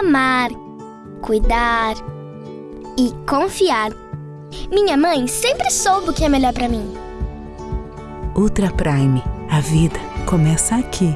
amar, cuidar e confiar. Minha mãe sempre soube o que é melhor para mim. Ultra Prime. A vida começa aqui.